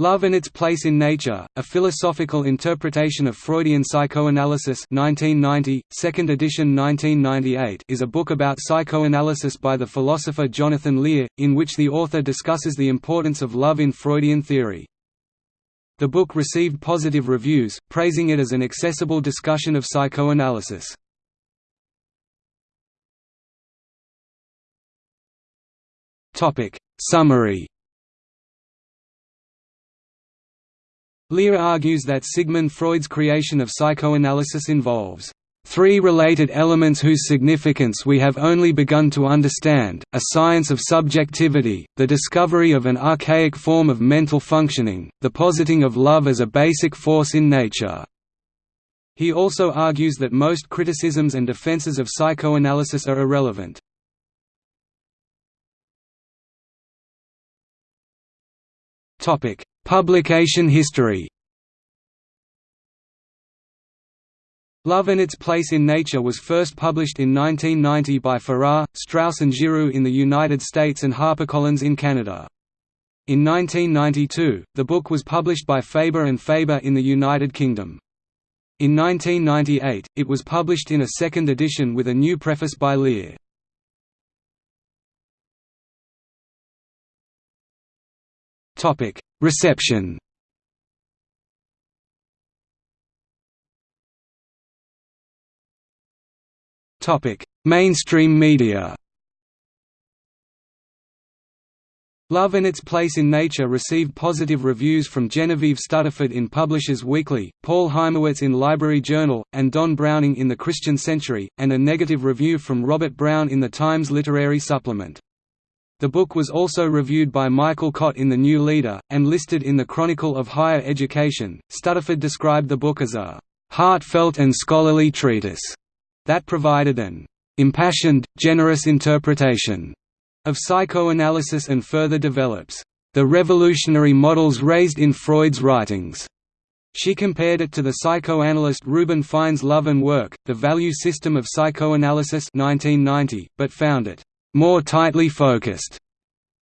Love and Its Place in Nature, A Philosophical Interpretation of Freudian Psychoanalysis 1990, 2nd edition 1998 is a book about psychoanalysis by the philosopher Jonathan Lear, in which the author discusses the importance of love in Freudian theory. The book received positive reviews, praising it as an accessible discussion of psychoanalysis. Summary Lear argues that Sigmund Freud's creation of psychoanalysis involves three related elements whose significance we have only begun to understand, a science of subjectivity, the discovery of an archaic form of mental functioning, the positing of love as a basic force in nature. He also argues that most criticisms and defenses of psychoanalysis are irrelevant. Publication history Love and Its Place in Nature was first published in 1990 by Farrar, Straus and Giroux in the United States and HarperCollins in Canada. In 1992, the book was published by Faber and Faber in the United Kingdom. In 1998, it was published in a second edition with a new preface by Lear. Reception. Mainstream media. Love and Its Place in Nature received positive reviews from Genevieve Stuttaford in Publishers Weekly, Paul Hymowitz in Library Journal, and Don Browning in The Christian Century, and a negative review from Robert Brown in the Times Literary Supplement. The book was also reviewed by Michael Cott in The New Leader, and listed in the Chronicle of Higher Education. Stuttaford described the book as a heartfelt and scholarly treatise that provided an impassioned, generous interpretation of psychoanalysis and further develops the revolutionary models raised in Freud's writings. She compared it to the psychoanalyst Reuben Fine's Love and Work, The Value System of Psychoanalysis 1990, but found it more tightly focused.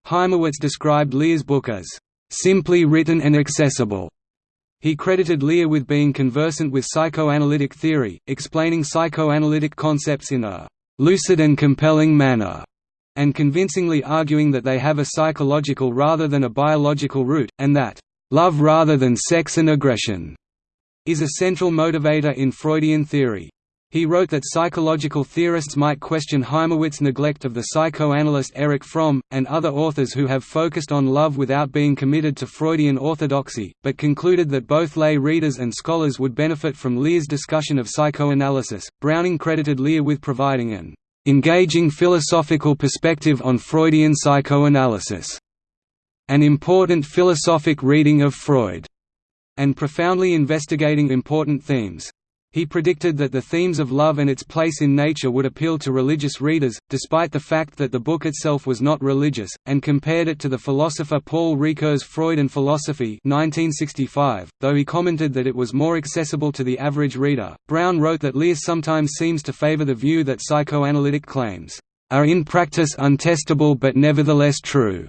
Hymowitz described Lear's book as simply written and accessible. He credited Lear with being conversant with psychoanalytic theory, explaining psychoanalytic concepts in a lucid and compelling manner, and convincingly arguing that they have a psychological rather than a biological root, and that love rather than sex and aggression is a central motivator in Freudian theory. He wrote that psychological theorists might question Hymowitz's neglect of the psychoanalyst Erich Fromm, and other authors who have focused on love without being committed to Freudian orthodoxy, but concluded that both lay readers and scholars would benefit from Lear's discussion of psychoanalysis. Browning credited Lear with providing an engaging philosophical perspective on Freudian psychoanalysis, an important philosophic reading of Freud, and profoundly investigating important themes. He predicted that the themes of love and its place in nature would appeal to religious readers, despite the fact that the book itself was not religious, and compared it to the philosopher Paul Ricoeur's Freud and Philosophy 1965, though he commented that it was more accessible to the average reader. Brown wrote that Lear sometimes seems to favor the view that psychoanalytic claims are in practice untestable but nevertheless true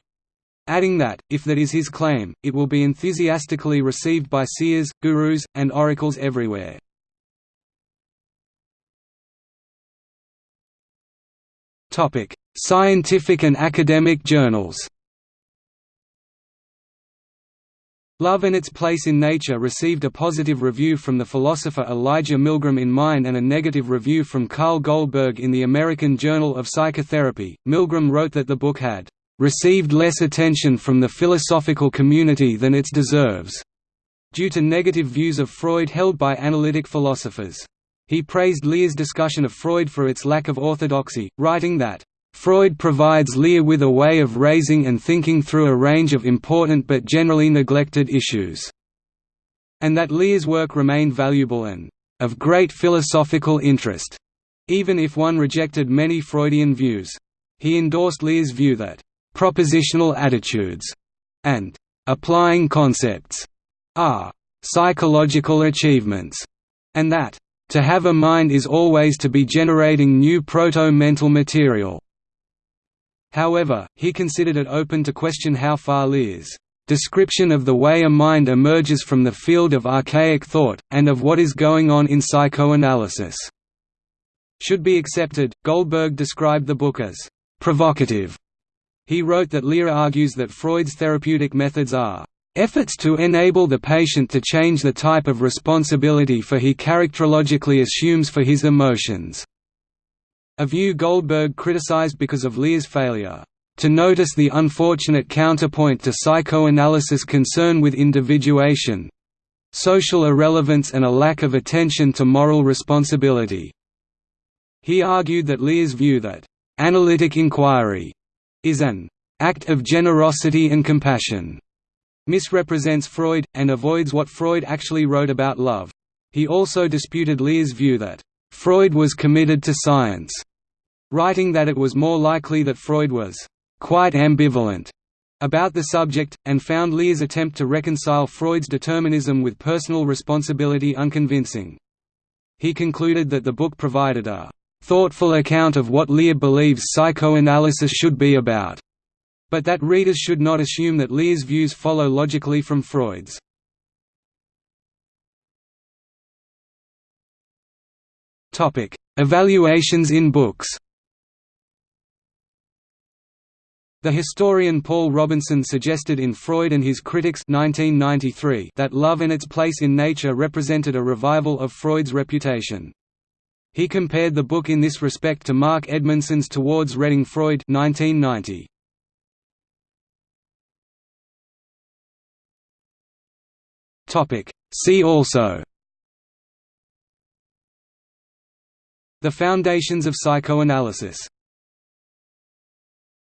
adding that, if that is his claim, it will be enthusiastically received by seers, gurus, and oracles everywhere. Scientific and academic journals. Love and Its Place in Nature received a positive review from the philosopher Elijah Millgram in Mind and a negative review from Carl Goldberg in the American Journal of Psychotherapy. Millgram wrote that the book had received less attention from the philosophical community than it deserves, due to negative views of Freud held by analytic philosophers. He praised Lear's discussion of Freud for its lack of orthodoxy, writing that, Freud provides Lear with a way of raising and thinking through a range of important but generally neglected issues, and that Lear's work remained valuable and of great philosophical interest, even if one rejected many Freudian views. He endorsed Lear's view that propositional attitudes and applying concepts are psychological achievements, and that to have a mind is always to be generating new proto-mental material. However, he considered it open to question how far Lear's description of the way a mind emerges from the field of archaic thought, and of what is going on in psychoanalysis." Should be accepted. Goldberg described the book as provocative. He wrote that Lear argues that Freud's therapeutic methods are efforts to enable the patient to change the type of responsibility for he characterologically assumes for his emotions." A view Goldberg criticized because of Lear's failure to notice the unfortunate counterpoint to psychoanalysis concern with individuation social irrelevance and a lack of attention to moral responsibility. He argued that Lear's view that analytic inquiry is an act of generosity and compassion misrepresents Freud, and avoids what Freud actually wrote about love. He also disputed Lear's view that Freud was committed to science, writing that it was more likely that Freud was quite ambivalent about the subject, and found Lear's attempt to reconcile Freud's determinism with personal responsibility unconvincing. He concluded that the book provided a thoughtful account of what Lear believes psychoanalysis should be about, but that readers should not assume that Lear's views follow logically from Freud's. Evaluations in books The historian Paul Robinson suggested in Freud and His Critics 1993 that Love and Its Place in Nature represented a revival of Freud's reputation. He compared the book in this respect to Mark Edmundson's Towards Reading Freud 1990. See also. The Foundations of Psychoanalysis